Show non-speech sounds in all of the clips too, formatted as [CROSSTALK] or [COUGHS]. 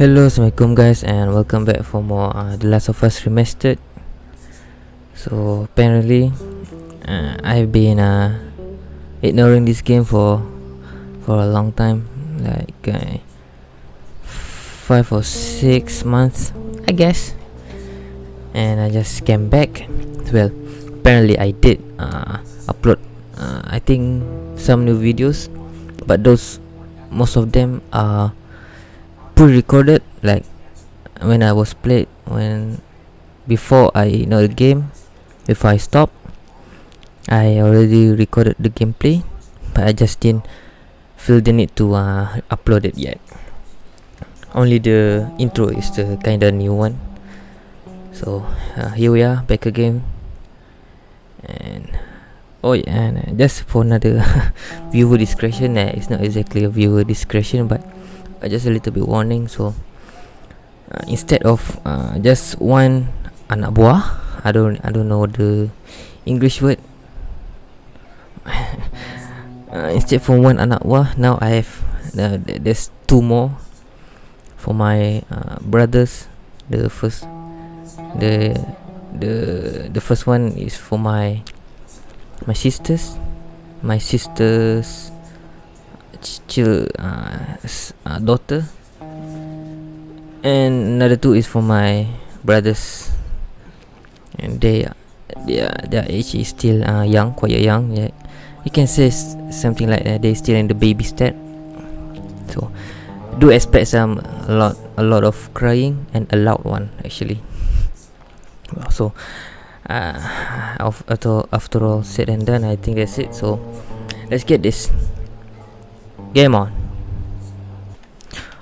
Hello, Assalamualaikum guys and welcome back for more uh, The Last of Us Remastered. So apparently uh, I've been uh, ignoring this game for for a long time Like uh, 5 or 6 months I guess. And I just came back. Well, apparently I did uh, upload uh, I think some new videos But those, most of them are pre-recorded like when I was played when before I know the game before I stop I already recorded the gameplay but I just didn't feel the need to uh, upload it yet. Only the intro is the kind of new one. So uh, here we are back again. And oh yeah and uh, just for another [LAUGHS] viewer discretion uh, it's not exactly a viewer discretion but uh, just a little bit warning so uh, instead of uh, just one anak buah I don't I don't know the English word. [LAUGHS] Uh, instead from one anak buah now I have uh, there's two more for my uh, brothers. The first the the the first one is for my my sisters. My sisters chill uh, uh, daughter. And another two is for my brothers. And they their their age is still uh, young quite young yeah. You can say something like that they still in the baby state so do expect some a lot a lot of crying and a loud one actually. So uh, after after all said and done i think that's it. So let's get this Game on.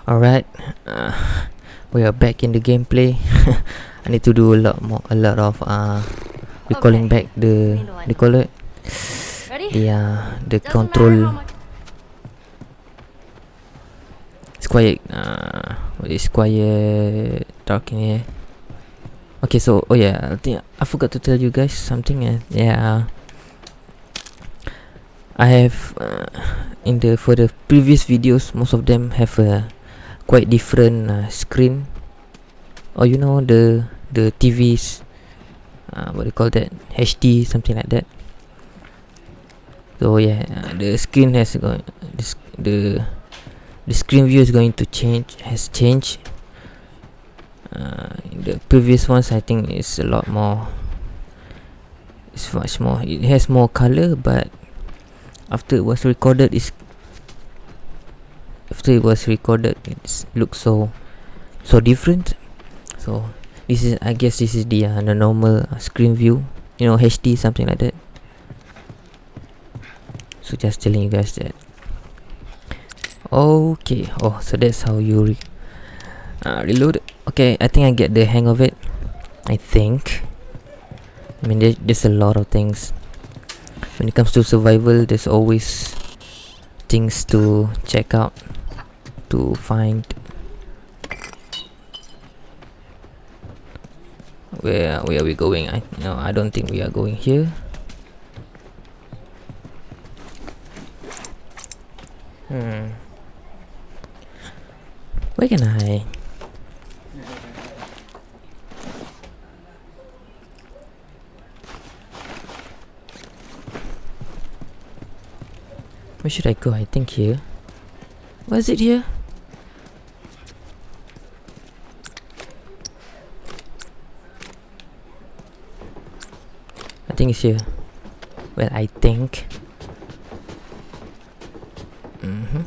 Alright. Uh, we are back in the gameplay. [LAUGHS] I need to do a lot more, a lot of uh, recalling okay. back the, the it, the uh, the Doesn't control. It's quiet. Uh, it's quiet. Dark in here. Okay, so oh yeah, I think I forgot to tell you guys something. Uh, yeah. I have uh, in the for the previous videos most of them have a quite different uh, screen. Or you know the the TVs uh, what do you call that? HD something like that. So yeah uh, the screen has going this the the screen view is going to change has changed. Uh, the previous ones I think is a lot more it's much more it has more color but after it was recorded is after it was recorded it looks so so different. So this is i guess this is the, uh, the normal uh, screen view you know hd something like that. So just telling you guys that. Okay oh so that's how you re uh, reload. Okay i think i get the hang of it i think. I mean there, there's a lot of things when it comes to survival there's always things to check out to find. Where where are we going? I no i don't think we are going here. Hmm. Where can i Where should I go? I think here. Was it here? I think it's here. Well, I think. Mm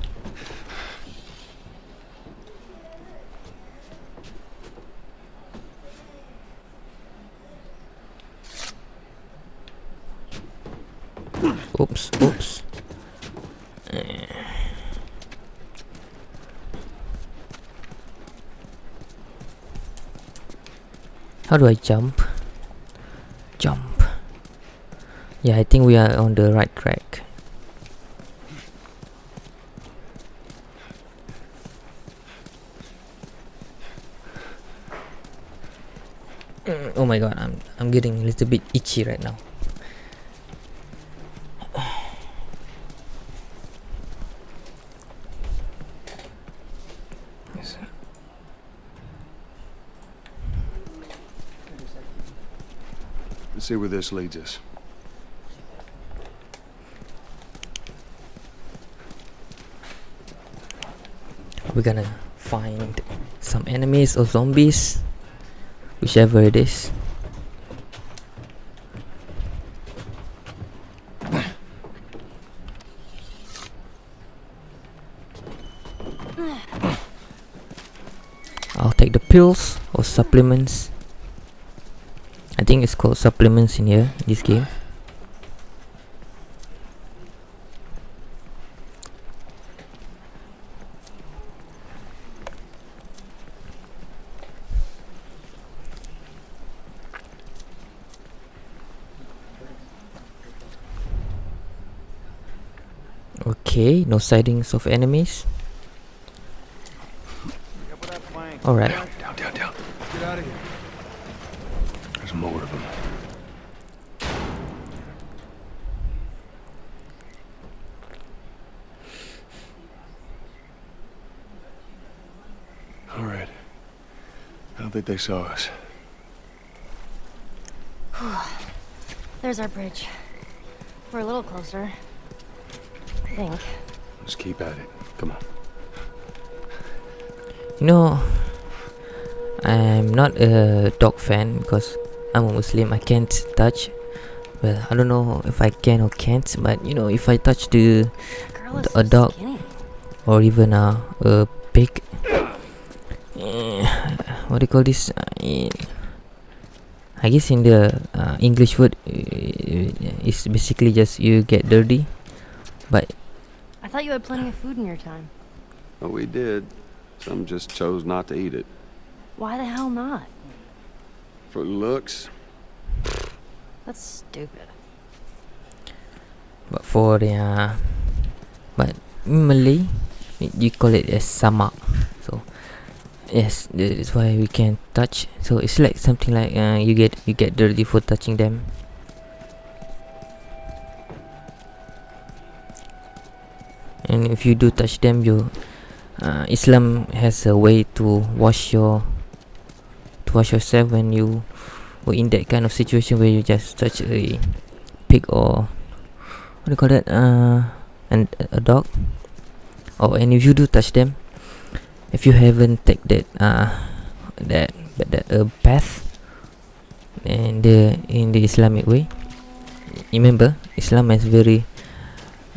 Oops, oops. How do I jump? Jump. Yeah, I think we are on the right track. Mm, oh my god, I'm I'm getting a little bit itchy right now. See where this leads us. We're gonna find some enemies or zombies, whichever it is. I'll take the pills or supplements. Think it's called supplements in here, this game. Okay, no sightings of enemies. Alright. Down, down, down, down. Get out of here. There's more of them. All right. I don't think they saw us. [SIGHS] There's our bridge. We're a little closer. I think. Let's keep at it. Come on. You know, I'm not a dog fan because I'm a Muslim. I can't touch. Well, I don't know if I can or can't, but you know, if I touch the That girl is A so dog. skinny. or even a a pig, what do you call this? Uh, in, I guess in the uh, English word, uh, it's basically just you get dirty. But I thought you had plenty of food in your time. Oh, we did. Some just chose not to eat it. Why the hell not? For looks, That's stupid. But for the uh, but in Malay, y- you call it as samak. So yes, that is why we can touch. So it's like something like uh, you get you get dirty for touching them. And if you do touch them, you uh, Islam has a way to wash your to wash yourself when you were in that kind of situation where you just touch a pig or what do you call that? Uh, and a dog. Oh, and if you do touch them, if you haven't take that uh that that, that uh, bath, and the in the Islamic way, remember Islam has very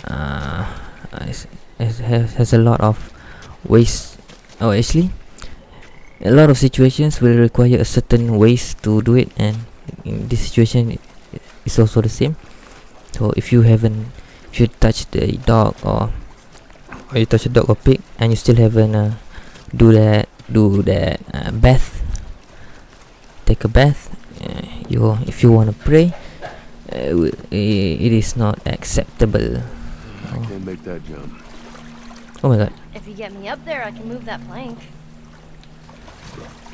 uh has, has, has a lot of ways. Oh, actually, a lot of situations will require a certain ways to do it, and in this situation, it's also the same. So if you haven't, if you touch the dog or or you touch a dog or pig and you still haven't uh, do that, do that uh, bath, take a bath. Uh, you if you want to pray, uh, w- i- it is not acceptable. I can't make that jump. Oh my god, If you get me up there, I can move that plank.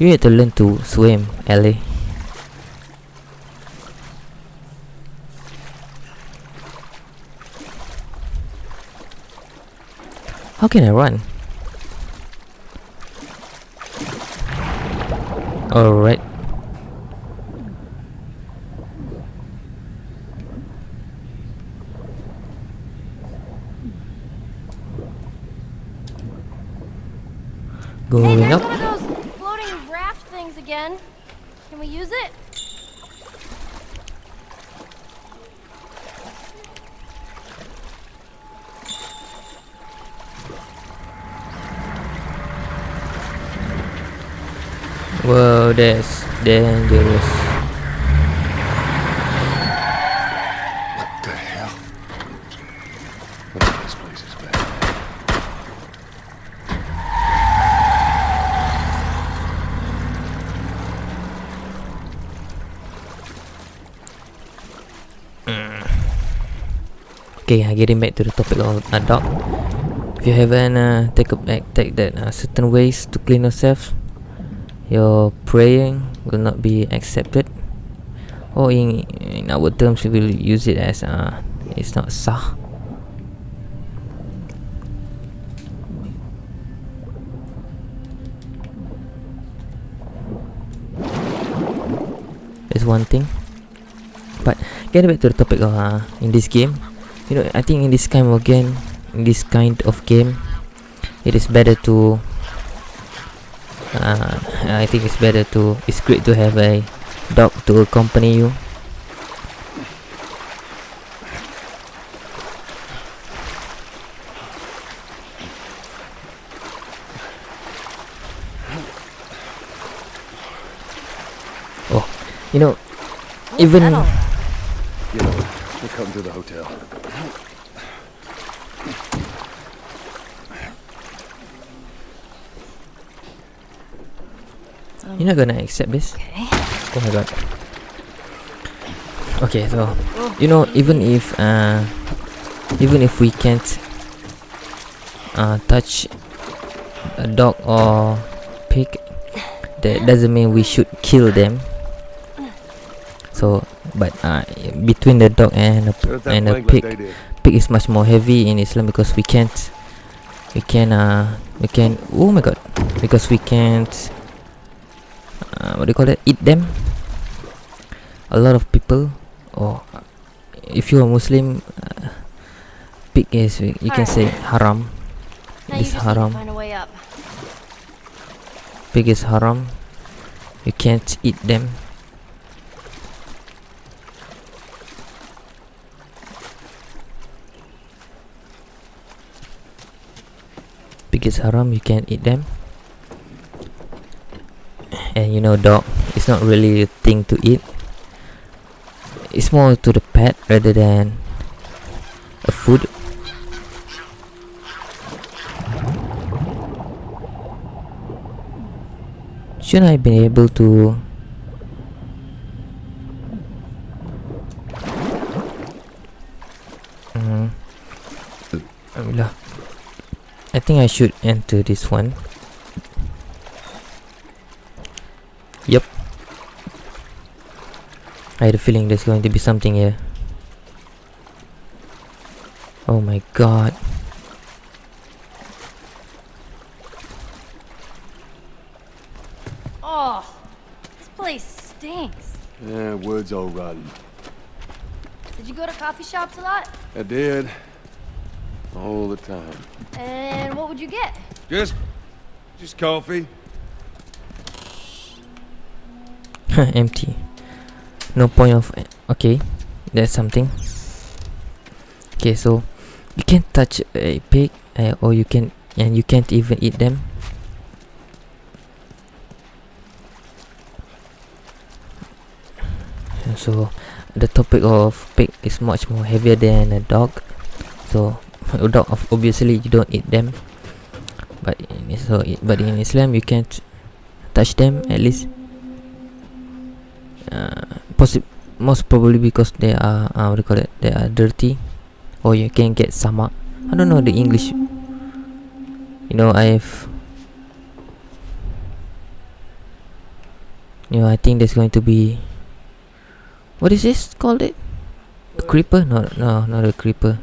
you need to learn to swim, Ellie. How can I run? Alright. Hey, Going there's up. those floating raft things again. Can we use it? Whoa, that's dangerous. What the hell? Oh, this place is bad. Okay, uh, getting back to the topic of dog. If you haven't uh, take a back, take that uh, certain ways to clean yourself, your praying will not be accepted. Or in in our terms, we will use it as uh, it's not sah. That's one thing. but get back to the topic of uh, in this game you know i think in this kind of game in this kind of game it is better to uh, i think it's better to it's great to have a dog to accompany you oh you know Even-? You know, we're coming to the hotel. You're not gonna accept this Okay. Oh my god. Okay, so you know, even if uh, even if we can't uh, touch a dog or pig, that doesn't mean we should kill them. So, but uh, between the dog and a, Set up that and a pig, pig is much more heavy in Islam because we can't, we can uh, we can. Oh my god, because we can't. Uh, what do you call it? Eat them. A lot of people, or if you're a Muslim, uh, pig is you can say haram. Now It you is just need to haram. find a way up. Pig is haram. You can't eat them. Pig is haram. You can't eat them. And you know, dog is not really a thing to eat. It's more to the pet rather than a food. Should I be able to Mm. Alhamdulillah. I think I should enter this one. Yep. I had a feeling there's going to be something here. Oh my god. Oh, this place stinks. Yeah, wood's all rotten. Did you go to coffee shops a lot? I did. All the time. And what would you get? Just, just coffee. [LAUGHS] Empty. No point of. Okay, that's something. Okay, so you can't touch a pig, uh, or you can, and you can't even eat them. So, the topic of pig is much more heavier than a dog. So, [LAUGHS] a dog, obviously, you don't eat them. But in, so, i- but in Islam, you can't touch them at least uh, possi- most probably because they are uh, what do you call it? They are dirty. Or you can get samak I don't know the English. You know I've you know I think there's going to be what is this called it? A creeper? No no not a creeper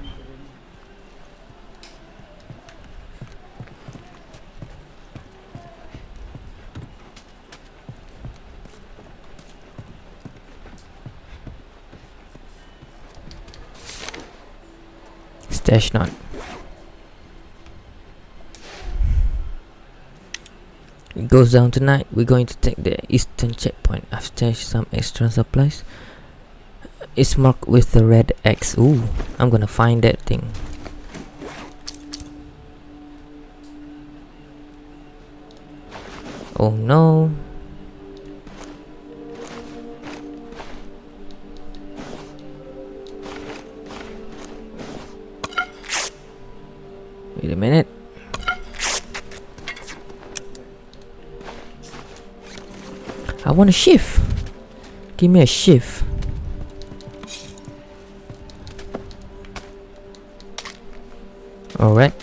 stash nut it goes down tonight. We're going to take the eastern checkpoint. I've stashed some extra supplies. It's marked with the red X. Ooh I'm gonna find that thing. Oh no Wait a minute. I want a shift. Give me a shift. Alright.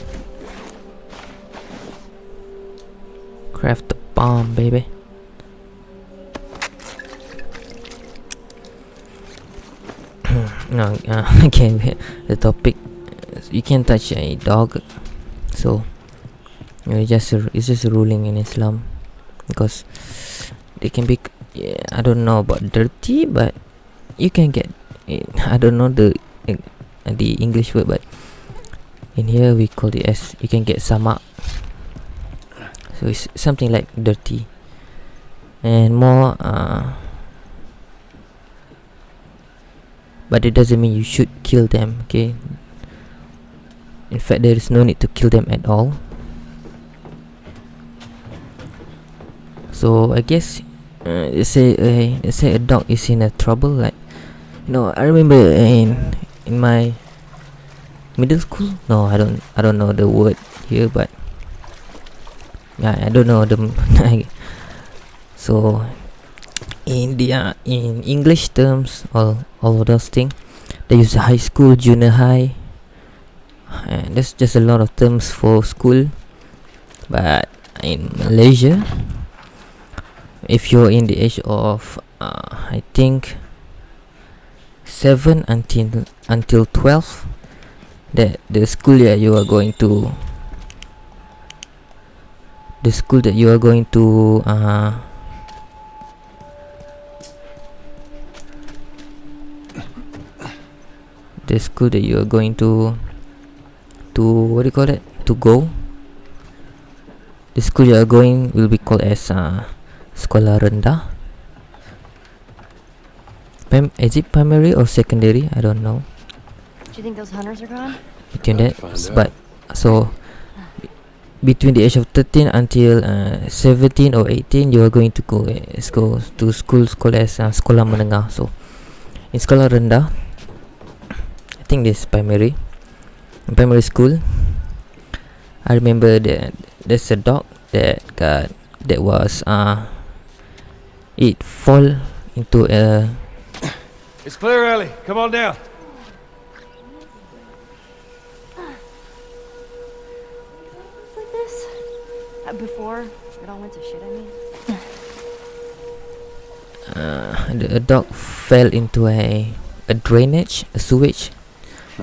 Craft the bomb, baby. [CLEARS THROAT] no, uh, [LAUGHS] again, the topic. You can't touch a dog so it's just a, it's just a ruling in Islam because they can be yeah, I don't know about dirty but you can get I don't know the the English word, but in here we call it as you can get samak. So it's something like dirty, and more. Uh, but it doesn't mean you should kill them. Okay. In fact, there is no need to kill them at all. So I guess uh, let's say uh, let's say a dog is in a trouble like you know I remember in in my middle school no I don't I don't know the word here but yeah I don't know the [LAUGHS] so in the uh, in English terms all all of those things they use high school junior high and that's just a lot of terms for school. But in Malaysia if you're in the age of uh, I think 7 until until 12 that the school that you are going to the school that you are going to uh, the school that you are going to to what do you call it? To go. The school you are going will be called as uh, sekolah rendah. Prim- is it primary or secondary? I don't know. Do you think those hunters are gone? between that find s- out. but so between the age of 13 until uh, 17 or 18 you are going to go uh, go to school school as uh, sekolah menengah. So in sekolah rendah I think this primary in primary school I remember that there's a dog that got that was uh it fall into a It's clear, Ellie. Come on down. Like this? Uh, before it all went to shit, I mean. uh, the, a dog fell into a a drainage, a sewage.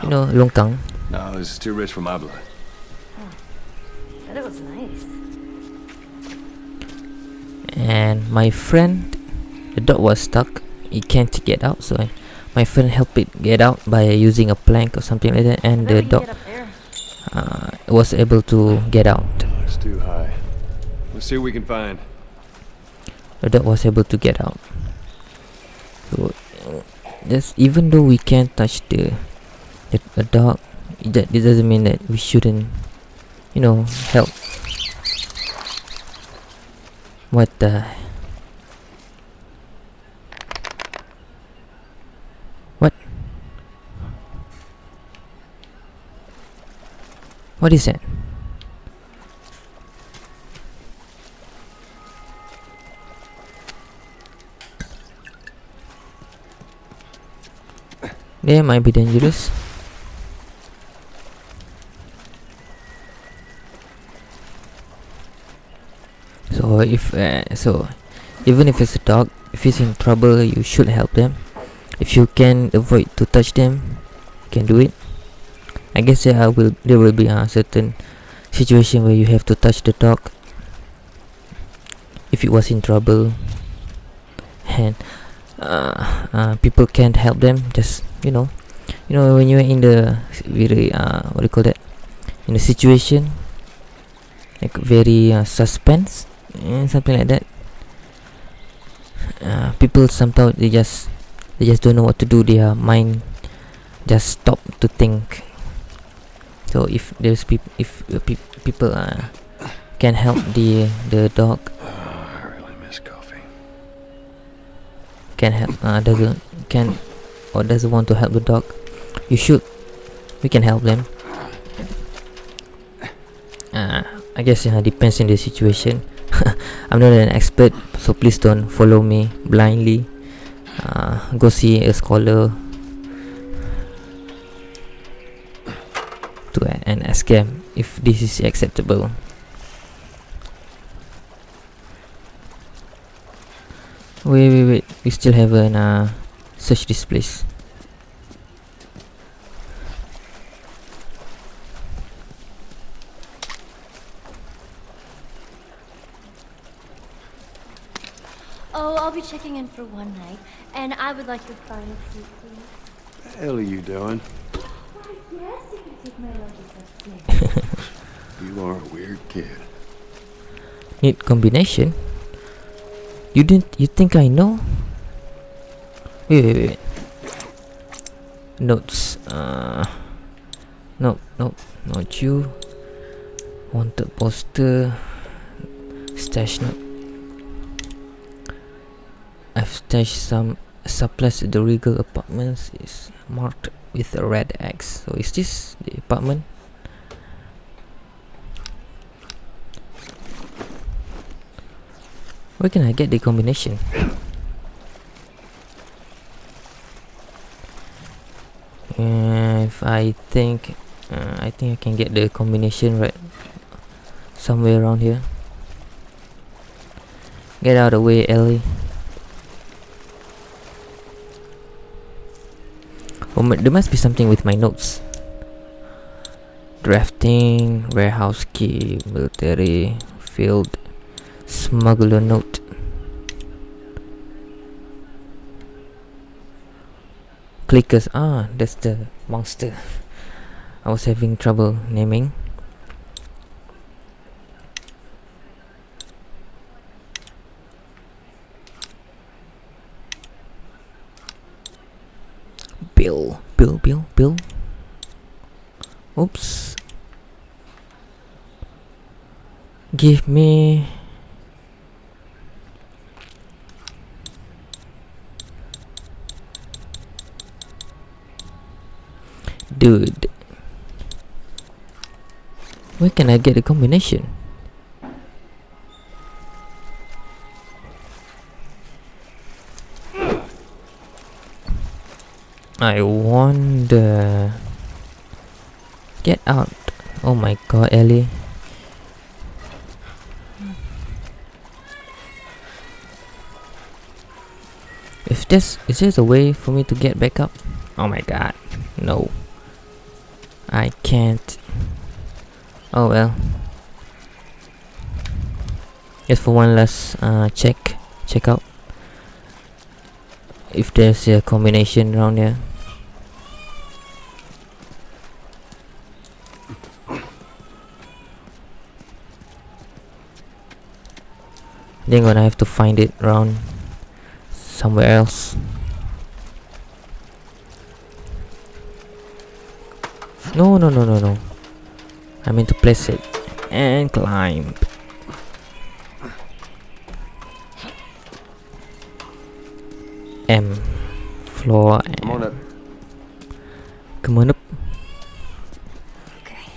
You know, longkang. No, this is too rich for my blood. Bet it was nice. And my friend, the dog was stuck. He can't get out, so I, my friend helped it get out by using a plank or something like that, and the dog get up there. uh, was able to get out. It's too high. Let's see what we can find. The dog was able to get out. So, uh, just even though we can't touch the the, the dog, it, that it doesn't mean that we shouldn't, you know, help. What the? What? What is that? They might be dangerous. So if uh, so, even if it's a dog, if it's in trouble, you should help them. If you can avoid to touch them, you can do it. I guess there will there will be a certain situation where you have to touch the dog if it was in trouble, and uh, uh, people can't help them. Just you know, you know when you're in the very uh, what do you call that in a situation like very uh, suspense eh, something like that. Uh, people sometimes they just they just don't know what to do. Their mind just stop to think. So if there's peop- if uh, peop people uh, can help [COUGHS] the the dog. Oh, I really miss coffee. can help uh, doesn't can or doesn't want to help the dog? You should. We can help them. [COUGHS] Uh, I guess uh, depends on the situation [LAUGHS] I'm not an expert so please don't follow me blindly. Uh, go see a scholar to and ask if this is acceptable. Wait wait wait. We still haven't uh, search this place Oh, I'll be checking in for one night, and I would like your final key, please. the hell are you doing? Yes, you can take my luggage upstairs. [LAUGHS] You are a weird kid. Need combination? You didn't you think I know? Wait wait wait. Notes. Uh Nope, nope, not you. Wanted poster. Stash note. I've stashed some supplies at the Regal apartments is marked with a red X. So is this the apartment? Where can I get the combination? If I think, uh, I think I can get the combination right somewhere around here. Get out of the way, Ellie. Oh, there must be something with my notes. Drafting, warehouse key, military, field, smuggler note. Clickers, ah, that's the monster. I was having trouble naming. Bill, Bill, Bill, Bill. Oops. Give me Dude. Where can I get the combination? I wonder. Get out. Oh my god, Ellie. If this is this a way for me to get back up? Oh my god. No. I can't. Oh well. Just for one last uh, check, check out if there's a combination around here. Then gonna have to find it around somewhere else. No, no, no, no, no. I mean to place it and climb. M floor and Come on up. come on up. Okay.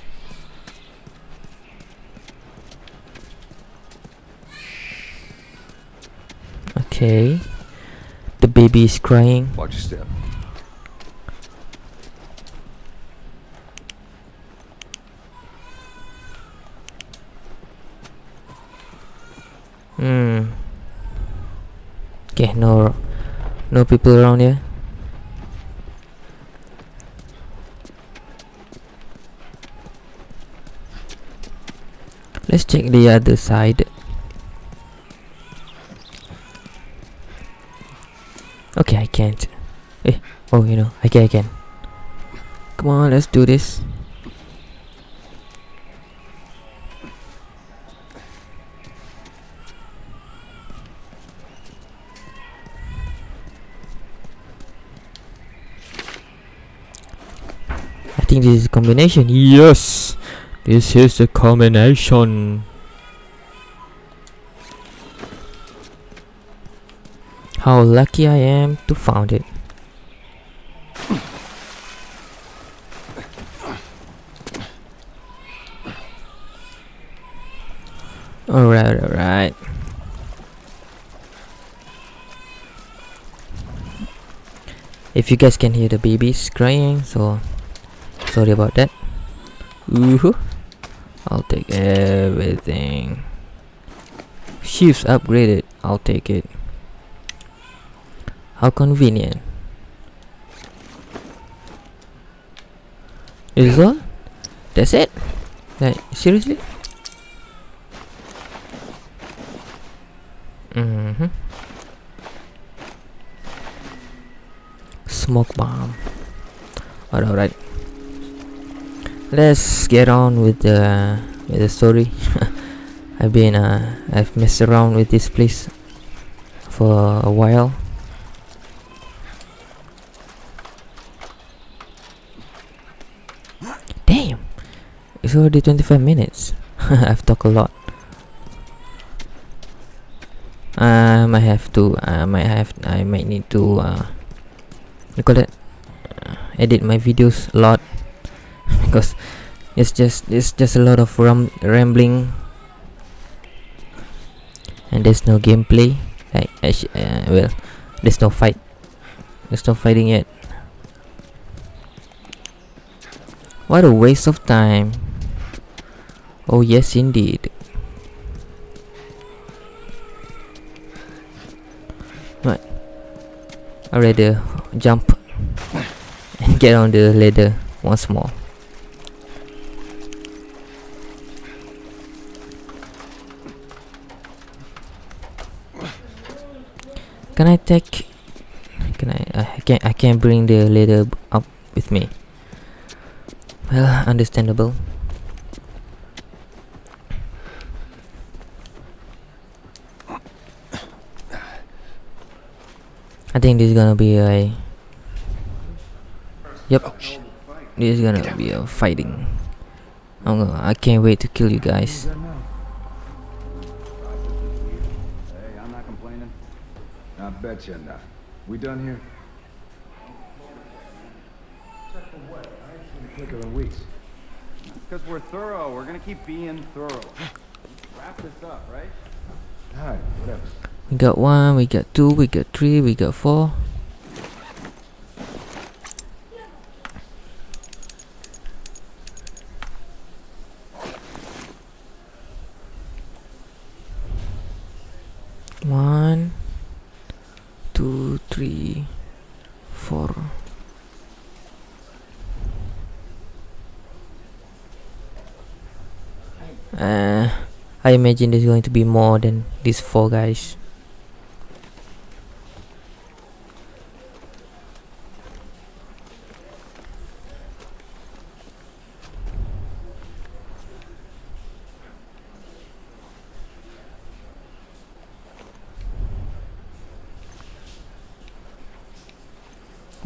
Okay. The baby is crying. Watch your step. Hmm. Okay, no no people around here. Let's check the other side. Okay, I can't. Eh, oh, you know, I can, I can. Come on, let's do this. I think this is a combination. Yes! This is a combination. How lucky I am to found it. Alright, alright. If you guys can hear the babies crying, so sorry about that. Ooh, I'll take everything. Shifts upgraded. I'll take it. How convenient. Is all? That's it? Like seriously? Smoke bomb. Alright. Let's get on with the with the story. [LAUGHS] I've been uh I've messed around with this place for a while. Damn! It's already 25 minutes. [LAUGHS] I've talked a lot. I might have to. I might have. I might need to. Uh, you call it? Uh, edit my videos a lot [LAUGHS] because it's just it's just a lot of ram rambling and there's no gameplay. Like, uh, well, there's no fight. There's no fighting yet. What a waste of time. Oh yes indeed. I rather jump and get on the ladder once more. Can I take? Can I? I can't. I can't bring the ladder up with me. Well, understandable. I think this is gonna be a. Yep. This is gonna be a fighting. I'm gonna, I can't wait to kill you guys. Hey, I'm not complaining. I bet you not. We done here? Quicker than weeks. Because we're thorough. We're gonna keep being thorough. Wrap this up, right? Alright, whatever. We got one, we got two, we got three, we got four. One, two, three, four. Uh, I imagine there's going to be more than these four guys.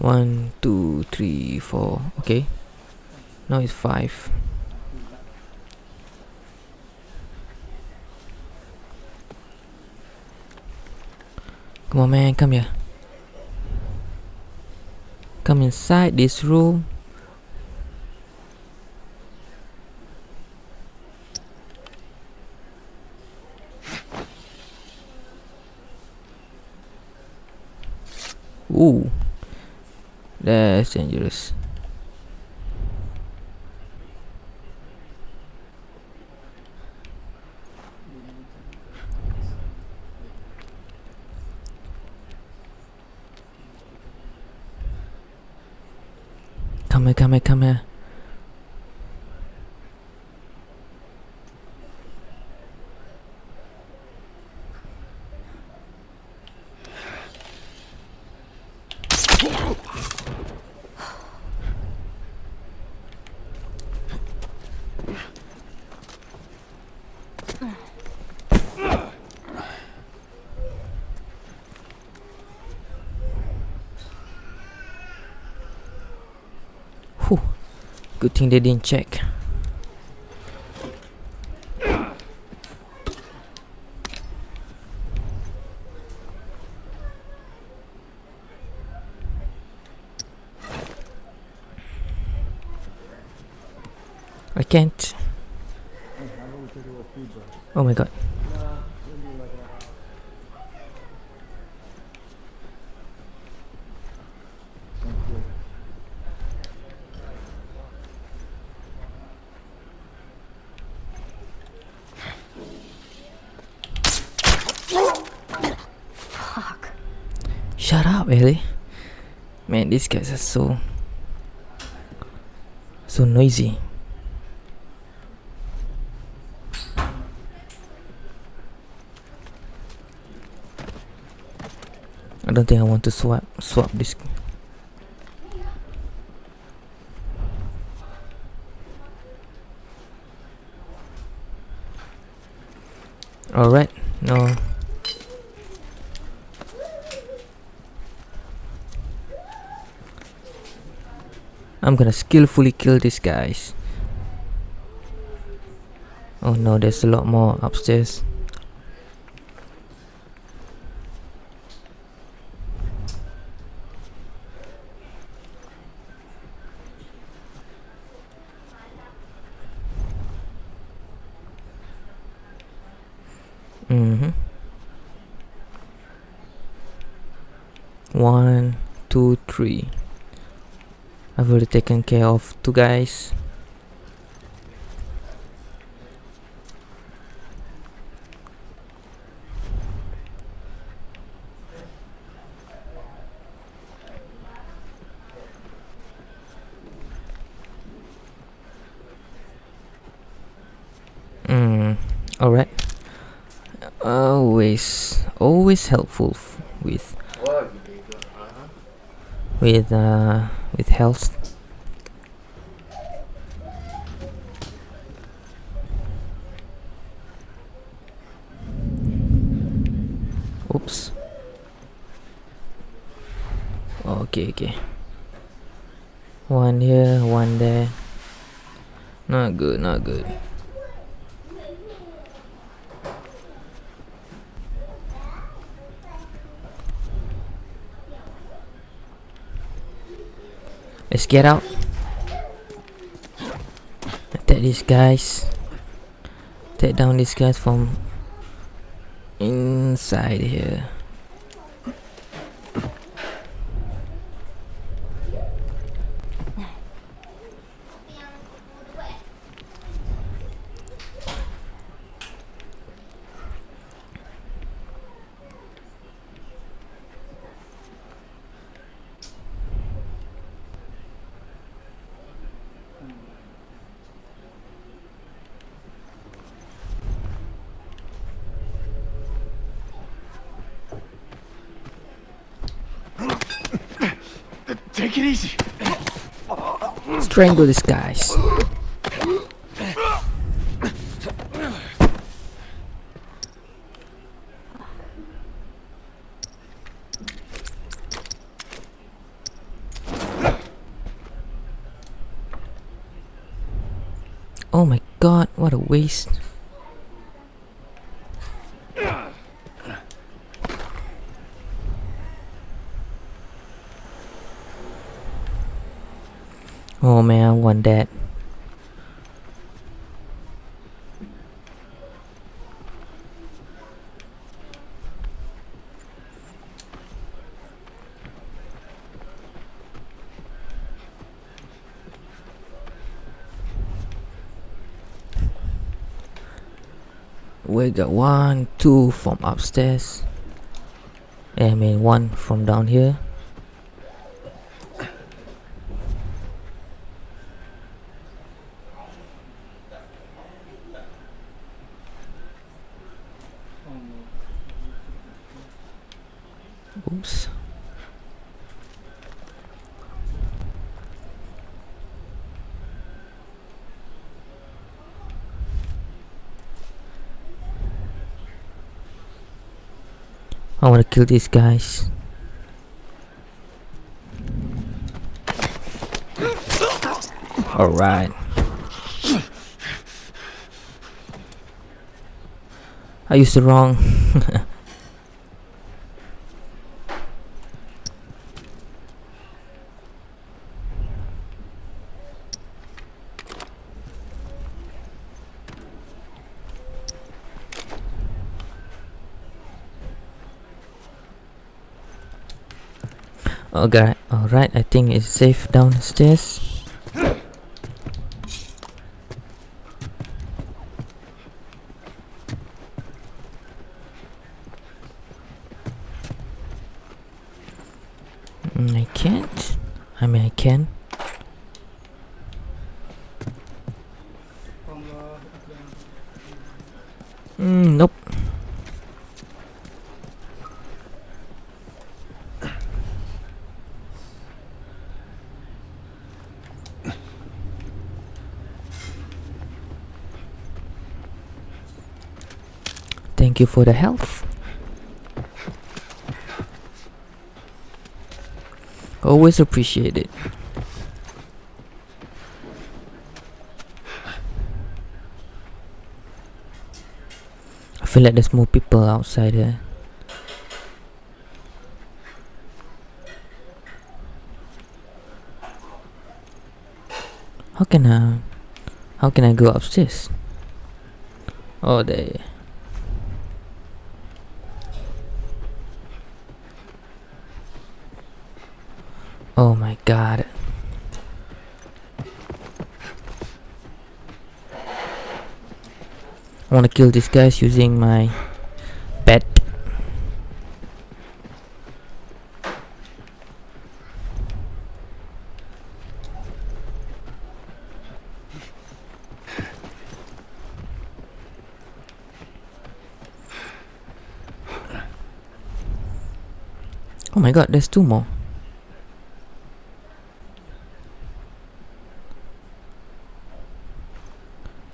One, two, three, four. Okay. Now it's five. Come on, man, come here. Come inside this room. Ooh, that's dangerous. Thing they didn't check. really? Man these guys are so so noisy. I don't think I want to swap swap this. Alright I'm gonna skillfully kill these guys. Oh no, there's a lot more upstairs. Mm-hmm. One, two, three. I've already taken care of two guys. Mm, alright. Always, always helpful with with uh with health. Oops. Okay, okay. One here, one there. Not good, not good. Get out. Attack these guys. Take down these guys from inside here. Take it easy. Strangle these guys. Oh my god, what a waste. Want that. We got one, two from upstairs. I mean one from down here. Oops. I want to kill these guys. Alright. I used the wrong. [LAUGHS] Okay, alright, I think it's safe downstairs. Mm, I can't. I mean, I can. Mm, nope. Thank you for the health. Always appreciate it. I feel like there's more people outside here. How can I how can I go upstairs? Oh there Oh my god. I wanna kill these guys using my pet. Oh my god, there's two more.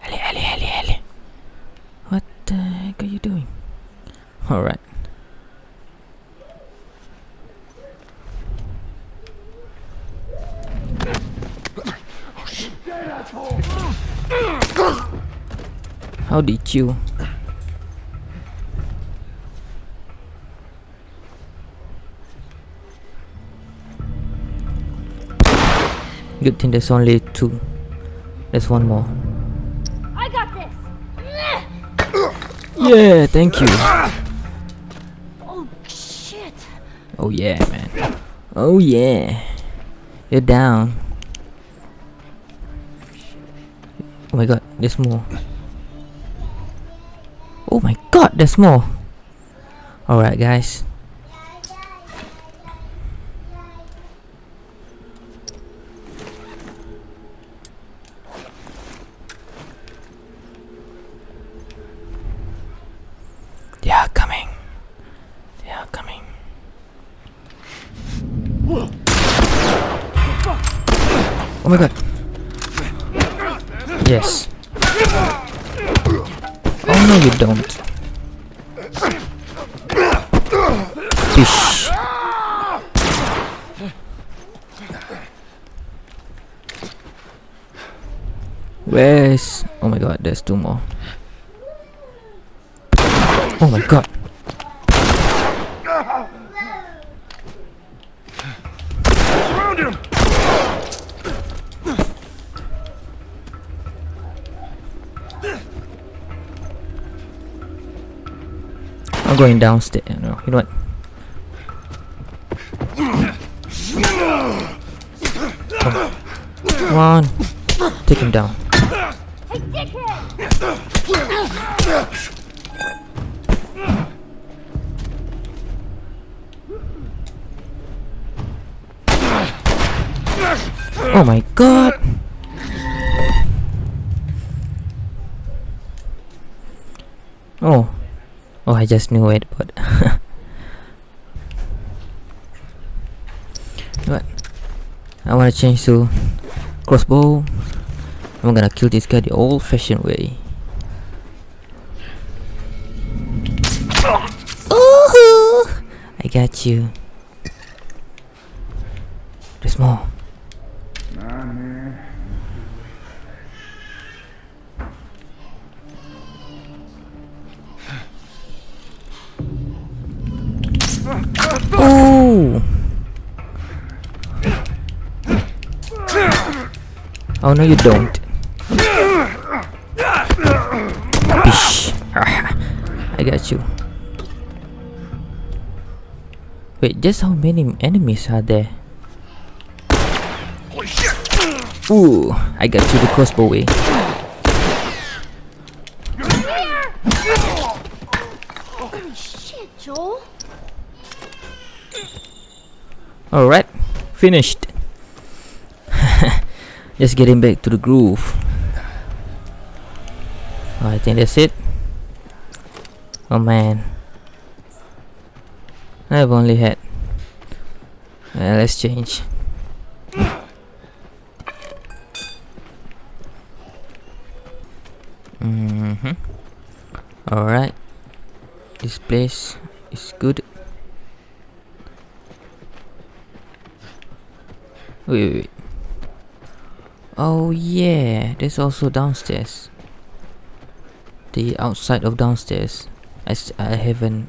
Ellie, Ellie, Ellie, Ellie. What the heck are you doing? Alright. How did you? Good thing there's only two. There's one more. I got this! Yeah, thank you. Oh, shit. Oh yeah, man. Oh yeah. You're down. Oh my god, there's more. Oh my god, there's more. Alright, guys. Going downstairs. No, you know what? Come on. Take him down. Oh my god. Oh. Oh, I just knew it, but [LAUGHS] What? I wanna change to crossbow. I'm gonna kill this guy the old-fashioned way. I got you. No you don't. Bish. [LAUGHS] I got you. Wait, just how many enemies are there? Ooh, I got you the crossbow way. Alright, finished. Just getting back to the groove. I think that's it. Oh man. I've only had. Uh, let's change. Mm-hmm. Alright. this place is good. Wait, wait, wait. Oh yeah, there's also downstairs. The outside of downstairs. I, I haven't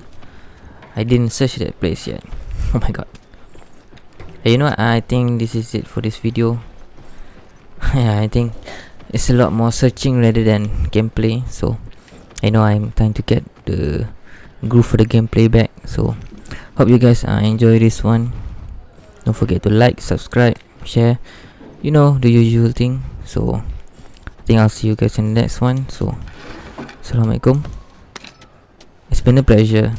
I didn't search that place yet. [LAUGHS] Oh my god. Hey, you know what? I think this is it for this video. [LAUGHS] yeah, I think it's a lot more searching rather than gameplay. So I know I'm trying to get the groove for the gameplay back. So hope you guys uh, enjoy this one. Don't forget to like, subscribe, share. You know the usual thing. So I think I'll see you guys in the next one. So Assalamualaikum. It's been a pleasure.